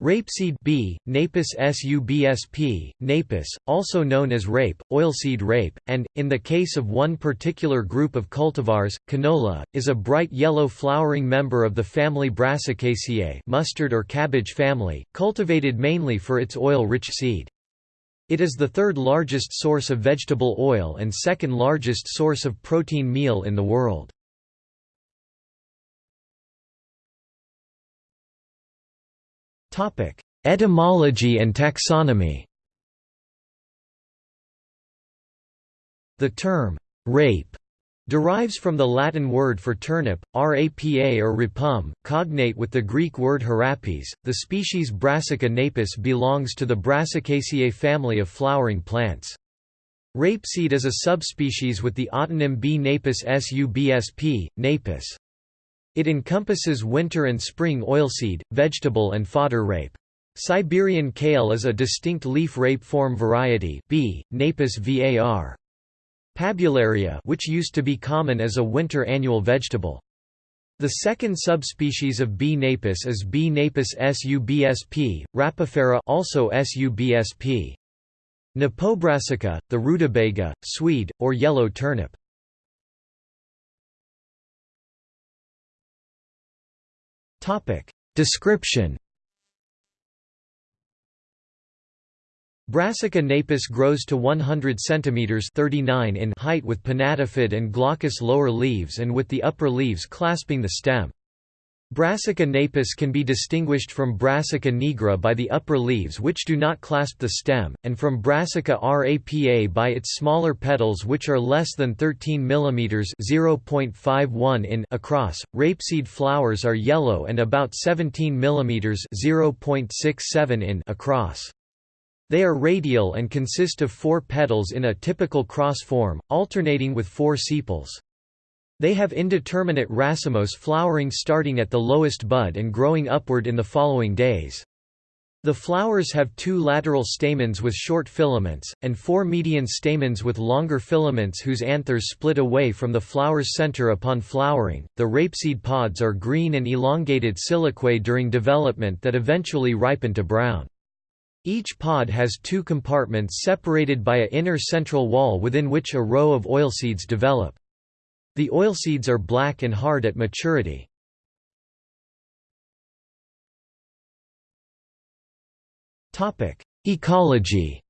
Rapeseed B, Napus subsp, napus, also known as rape, oilseed rape, and, in the case of one particular group of cultivars, canola, is a bright yellow flowering member of the family Brassicaceae mustard or cabbage family, cultivated mainly for its oil-rich seed. It is the third largest source of vegetable oil and second largest source of protein meal in the world. Etymology and taxonomy The term, rape, derives from the Latin word for turnip, rapa or rapum, cognate with the Greek word harapes. The species Brassica napus belongs to the Brassicaceae family of flowering plants. Rapeseed is a subspecies with the autonym B. napus subsp. napus. It encompasses winter and spring oilseed, vegetable and fodder rape. Siberian kale is a distinct leaf rape form variety B. Napus var. Pabularia which used to be common as a winter annual vegetable. The second subspecies of B. napus is B. napus subsp. rapifera also subsp. Napobrassica, the rutabaga, swede, or yellow turnip. Description Brassica napus grows to 100 cm 39 in height with pinnatifid and glaucous lower leaves and with the upper leaves clasping the stem. Brassica napus can be distinguished from Brassica nigra by the upper leaves which do not clasp the stem, and from Brassica rapa by its smaller petals which are less than 13 mm (0.51 in) across. Rapeseed flowers are yellow and about 17 mm (0.67 in) across. They are radial and consist of four petals in a typical cross form, alternating with four sepals. They have indeterminate racemose flowering starting at the lowest bud and growing upward in the following days. The flowers have two lateral stamens with short filaments, and four median stamens with longer filaments whose anthers split away from the flower's center upon flowering. The rapeseed pods are green and elongated siliquae during development that eventually ripen to brown. Each pod has two compartments separated by an inner central wall within which a row of oilseeds develop. The oilseeds are black and hard at maturity. Ecology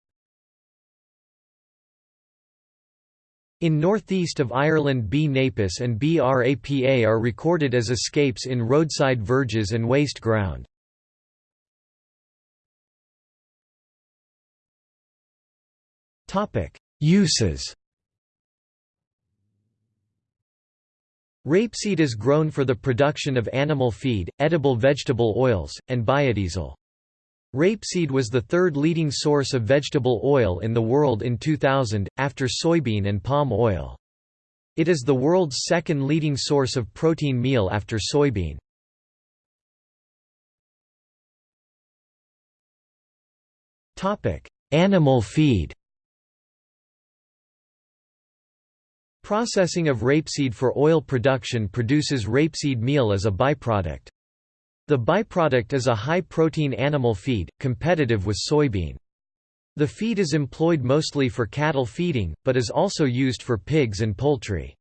In northeast of Ireland B. napus and B. rapa are recorded as escapes in roadside verges and waste ground. Uses Rapeseed is grown for the production of animal feed, edible vegetable oils, and biodiesel. Rapeseed was the third leading source of vegetable oil in the world in 2000, after soybean and palm oil. It is the world's second leading source of protein meal after soybean. Animal feed Processing of rapeseed for oil production produces rapeseed meal as a byproduct. The byproduct is a high-protein animal feed, competitive with soybean. The feed is employed mostly for cattle feeding, but is also used for pigs and poultry.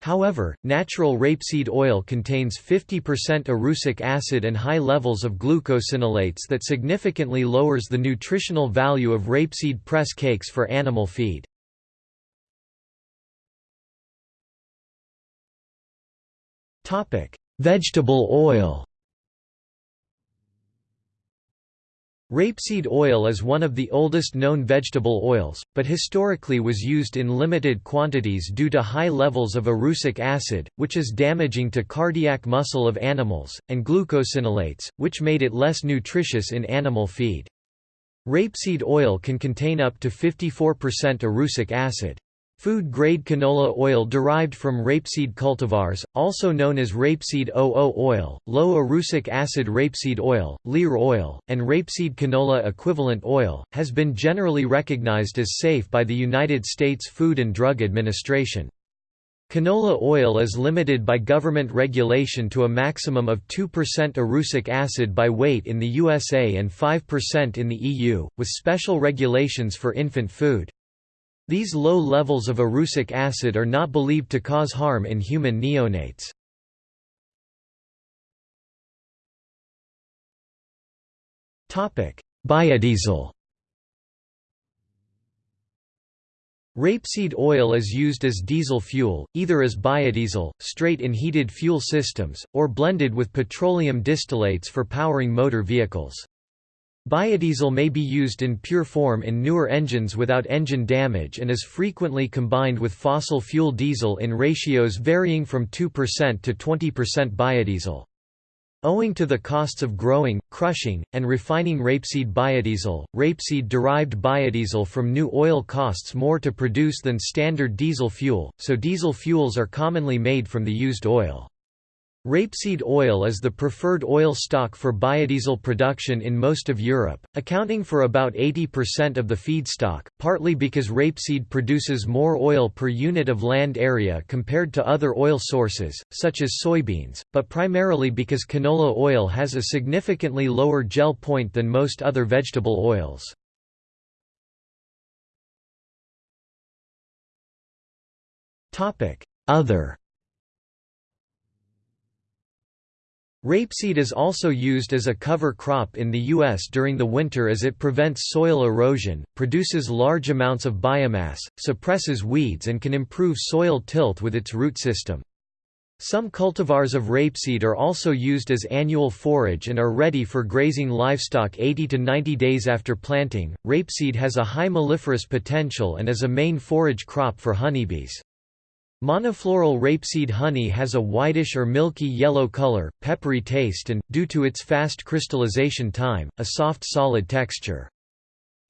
However, natural rapeseed oil contains 50% erucic acid and high levels of glucosinolates that significantly lowers the nutritional value of rapeseed press cakes for animal feed. Vegetable oil. Rapeseed oil is one of the oldest known vegetable oils, but historically was used in limited quantities due to high levels of erucic acid, which is damaging to cardiac muscle of animals, and glucosinolates, which made it less nutritious in animal feed. Rapeseed oil can contain up to 54% erucic acid. Food-grade canola oil derived from rapeseed cultivars, also known as rapeseed OO oil, low erucic acid rapeseed oil, Lear oil, and rapeseed canola equivalent oil, has been generally recognized as safe by the United States Food and Drug Administration. Canola oil is limited by government regulation to a maximum of 2% erucic acid by weight in the USA and 5% in the EU, with special regulations for infant food. These low levels of erucic acid are not believed to cause harm in human neonates. Biodiesel Rapeseed oil is used as diesel fuel, either as biodiesel, straight in heated fuel systems, or blended with petroleum distillates for powering motor vehicles. Biodiesel may be used in pure form in newer engines without engine damage and is frequently combined with fossil fuel diesel in ratios varying from 2% to 20% biodiesel. Owing to the costs of growing, crushing, and refining rapeseed biodiesel, rapeseed-derived biodiesel from new oil costs more to produce than standard diesel fuel, so diesel fuels are commonly made from the used oil. Rapeseed oil is the preferred oil stock for biodiesel production in most of Europe, accounting for about 80% of the feedstock, partly because rapeseed produces more oil per unit of land area compared to other oil sources, such as soybeans, but primarily because canola oil has a significantly lower gel point than most other vegetable oils. Other Rapeseed is also used as a cover crop in the U.S. during the winter as it prevents soil erosion, produces large amounts of biomass, suppresses weeds and can improve soil tilth with its root system. Some cultivars of rapeseed are also used as annual forage and are ready for grazing livestock 80 to 90 days after planting. Rapeseed has a high melliferous potential and is a main forage crop for honeybees. Monofloral rapeseed honey has a whitish or milky yellow color, peppery taste and, due to its fast crystallization time, a soft solid texture.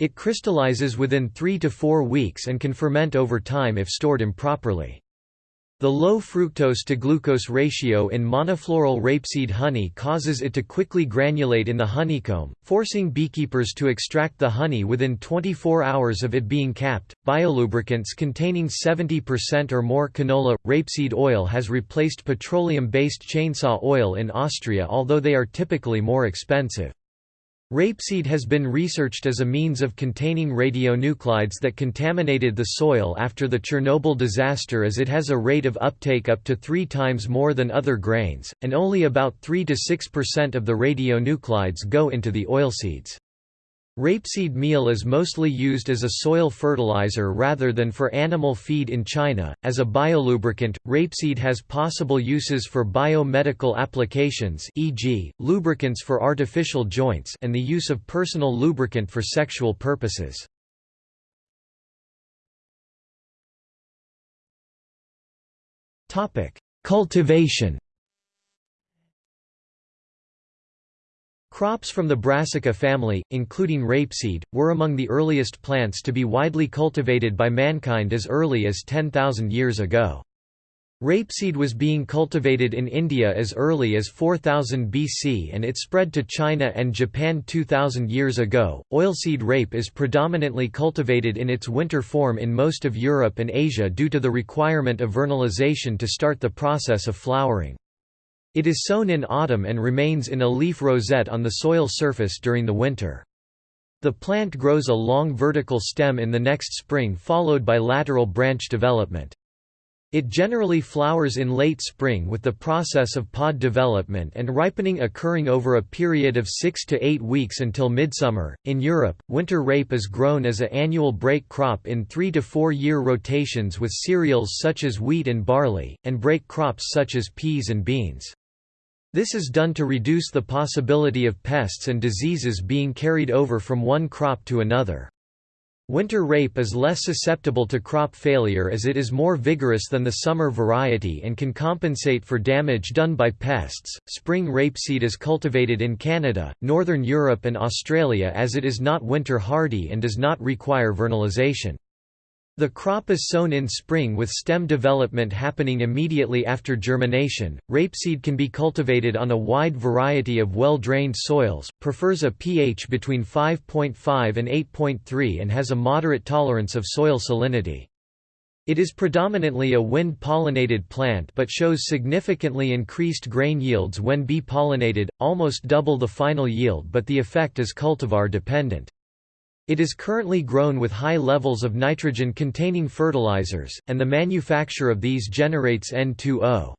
It crystallizes within 3 to 4 weeks and can ferment over time if stored improperly. The low fructose to glucose ratio in monofloral rapeseed honey causes it to quickly granulate in the honeycomb, forcing beekeepers to extract the honey within 24 hours of it being capped. Biolubricants containing 70% or more canola rapeseed oil has replaced petroleum-based chainsaw oil in Austria although they are typically more expensive. Rapeseed has been researched as a means of containing radionuclides that contaminated the soil after the Chernobyl disaster as it has a rate of uptake up to three times more than other grains, and only about 3–6% of the radionuclides go into the oilseeds. Rapeseed meal is mostly used as a soil fertilizer rather than for animal feed in China. As a biolubricant, rapeseed has possible uses for biomedical applications, e.g., lubricants for artificial joints, and the use of personal lubricant for sexual purposes. Topic: Cultivation Crops from the Brassica family, including rapeseed, were among the earliest plants to be widely cultivated by mankind as early as 10,000 years ago. Rapeseed was being cultivated in India as early as 4000 BC and it spread to China and Japan 2000 years ago. Oilseed rape is predominantly cultivated in its winter form in most of Europe and Asia due to the requirement of vernalization to start the process of flowering. It is sown in autumn and remains in a leaf rosette on the soil surface during the winter. The plant grows a long vertical stem in the next spring followed by lateral branch development. It generally flowers in late spring with the process of pod development and ripening occurring over a period of 6 to 8 weeks until midsummer. In Europe, winter rape is grown as a annual break crop in 3 to 4 year rotations with cereals such as wheat and barley, and break crops such as peas and beans. This is done to reduce the possibility of pests and diseases being carried over from one crop to another. Winter rape is less susceptible to crop failure as it is more vigorous than the summer variety and can compensate for damage done by pests. Spring rapeseed is cultivated in Canada, Northern Europe, and Australia as it is not winter hardy and does not require vernalization. The crop is sown in spring with stem development happening immediately after germination. Rapeseed can be cultivated on a wide variety of well-drained soils, prefers a pH between 5.5 and 8.3 and has a moderate tolerance of soil salinity. It is predominantly a wind-pollinated plant but shows significantly increased grain yields when bee-pollinated, almost double the final yield but the effect is cultivar-dependent. It is currently grown with high levels of nitrogen-containing fertilizers, and the manufacture of these generates N2O.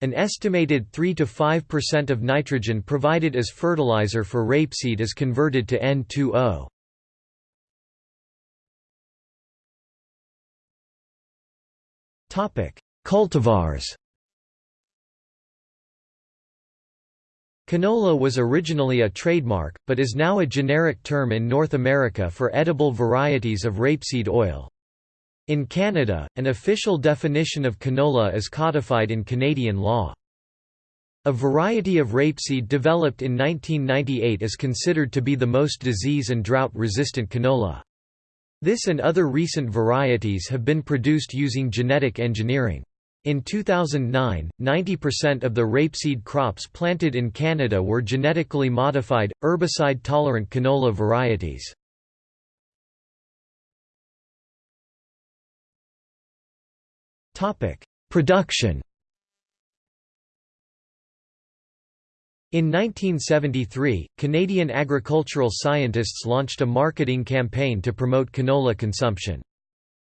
An estimated 3 to 5% of nitrogen provided as fertilizer for rapeseed is converted to N2O. Cultivars Canola was originally a trademark, but is now a generic term in North America for edible varieties of rapeseed oil. In Canada, an official definition of canola is codified in Canadian law. A variety of rapeseed developed in 1998 is considered to be the most disease and drought-resistant canola. This and other recent varieties have been produced using genetic engineering. In 2009, 90% of the rapeseed crops planted in Canada were genetically modified, herbicide-tolerant canola varieties. Production In 1973, Canadian agricultural scientists launched a marketing campaign to promote canola consumption.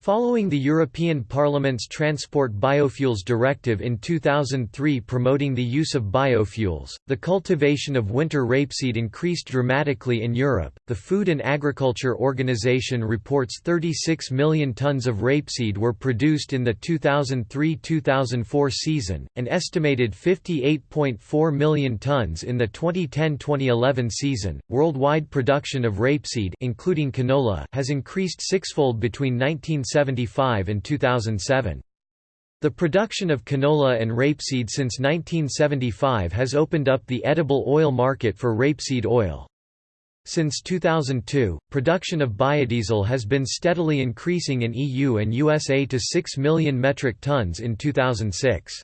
Following the European Parliament's Transport Biofuels Directive in 2003 promoting the use of biofuels, the cultivation of winter rapeseed increased dramatically in Europe. The Food and Agriculture Organization reports 36 million tons of rapeseed were produced in the 2003 2004 season, and estimated 58.4 million tons in the 2010 2011 season. Worldwide production of rapeseed, including canola, has increased sixfold between 1970 1975 and 2007. The production of canola and rapeseed since 1975 has opened up the edible oil market for rapeseed oil. Since 2002, production of biodiesel has been steadily increasing in EU and USA to 6 million metric tons in 2006.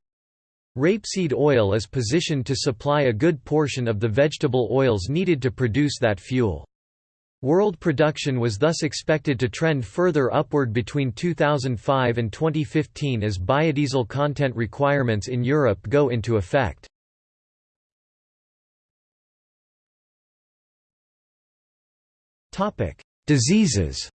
Rapeseed oil is positioned to supply a good portion of the vegetable oils needed to produce that fuel. World production was thus expected to trend further upward between 2005 and 2015 as biodiesel content requirements in Europe go into effect. Diseases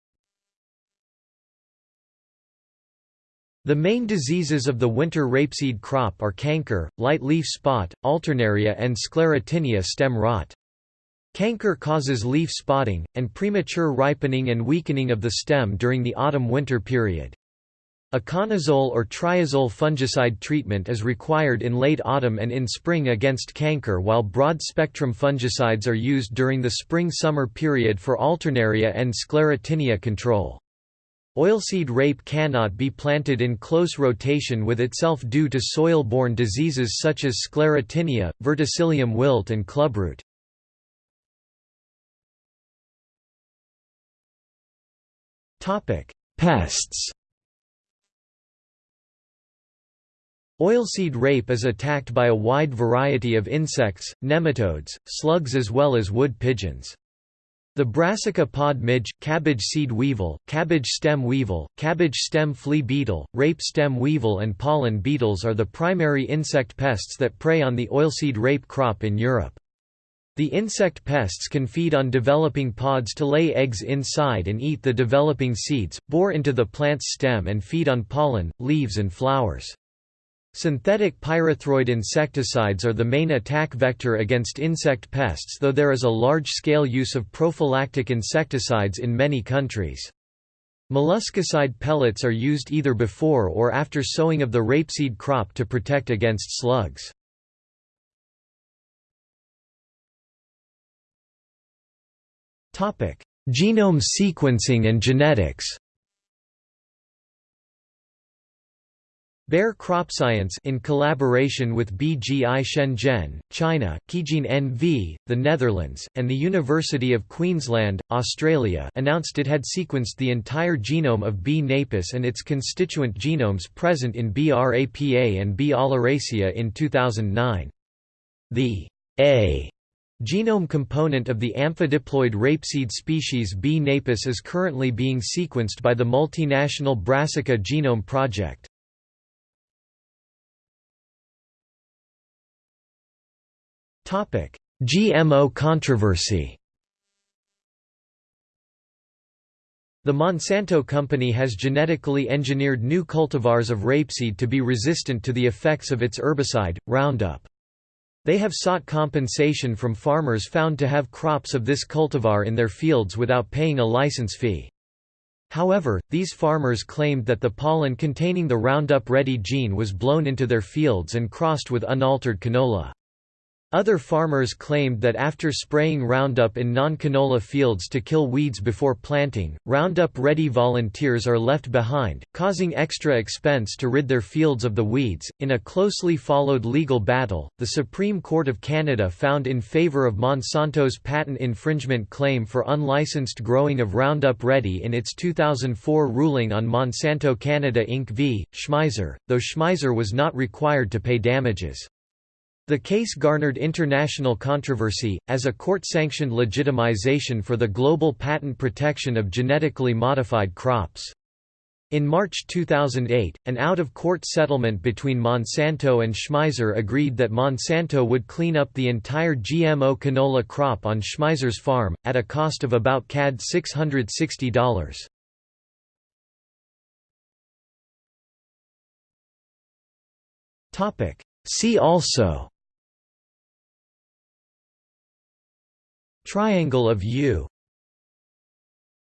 The main diseases of the winter rapeseed crop are canker, light leaf spot, alternaria and sclerotinia stem rot. Canker causes leaf spotting, and premature ripening and weakening of the stem during the autumn-winter period. A conazole or triazole fungicide treatment is required in late autumn and in spring against canker while broad-spectrum fungicides are used during the spring-summer period for alternaria and sclerotinia control. Oilseed rape cannot be planted in close rotation with itself due to soil-borne diseases such as sclerotinia, verticillium wilt and clubroot. Pests Oilseed rape is attacked by a wide variety of insects, nematodes, slugs as well as wood pigeons. The brassica pod midge, cabbage seed weevil, cabbage stem weevil, cabbage stem flea beetle, rape stem weevil and pollen beetles are the primary insect pests that prey on the oilseed rape crop in Europe. The insect pests can feed on developing pods to lay eggs inside and eat the developing seeds, bore into the plant's stem and feed on pollen, leaves and flowers. Synthetic pyrethroid insecticides are the main attack vector against insect pests though there is a large-scale use of prophylactic insecticides in many countries. Molluscicide pellets are used either before or after sowing of the rapeseed crop to protect against slugs. Genome sequencing and genetics Bayer CropScience in collaboration with BGI Shenzhen, China, Keygene NV, the Netherlands, and the University of Queensland, Australia announced it had sequenced the entire genome of B. napus and its constituent genomes present in B. rapa and B. oleracea in 2009. The A Genome component of the amphidiploid rapeseed species B. napus is currently being sequenced by the multinational Brassica Genome Project. GMO controversy The Monsanto company has genetically engineered new cultivars of rapeseed to be resistant to the effects of its herbicide, Roundup. They have sought compensation from farmers found to have crops of this cultivar in their fields without paying a license fee. However, these farmers claimed that the pollen containing the Roundup Ready gene was blown into their fields and crossed with unaltered canola. Other farmers claimed that after spraying Roundup in non-canola fields to kill weeds before planting, Roundup-ready volunteers are left behind, causing extra expense to rid their fields of the weeds. In a closely followed legal battle, the Supreme Court of Canada found in favour of Monsanto's patent infringement claim for unlicensed growing of Roundup Ready in its 2004 ruling on Monsanto Canada Inc. v. Schmeiser, though Schmeiser was not required to pay damages. The case garnered international controversy, as a court-sanctioned legitimization for the global patent protection of genetically modified crops. In March 2008, an out-of-court settlement between Monsanto and Schmeiser agreed that Monsanto would clean up the entire GMO canola crop on Schmeiser's farm, at a cost of about CAD $660. See also Triangle of U